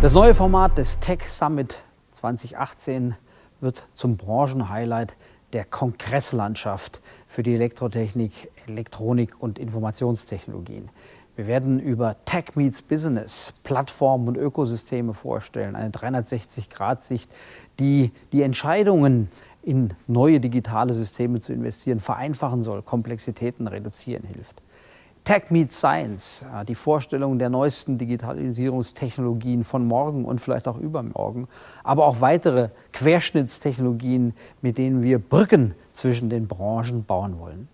Das neue Format des Tech Summit 2018 wird zum Branchenhighlight der Kongresslandschaft für die Elektrotechnik, Elektronik und Informationstechnologien. Wir werden über Tech Meets Business, Plattformen und Ökosysteme vorstellen, eine 360-Grad-Sicht, die die Entscheidungen in neue digitale Systeme zu investieren vereinfachen soll, Komplexitäten reduzieren hilft. Tech Meets Science, die Vorstellung der neuesten Digitalisierungstechnologien von morgen und vielleicht auch übermorgen, aber auch weitere Querschnittstechnologien, mit denen wir Brücken zwischen den Branchen bauen wollen.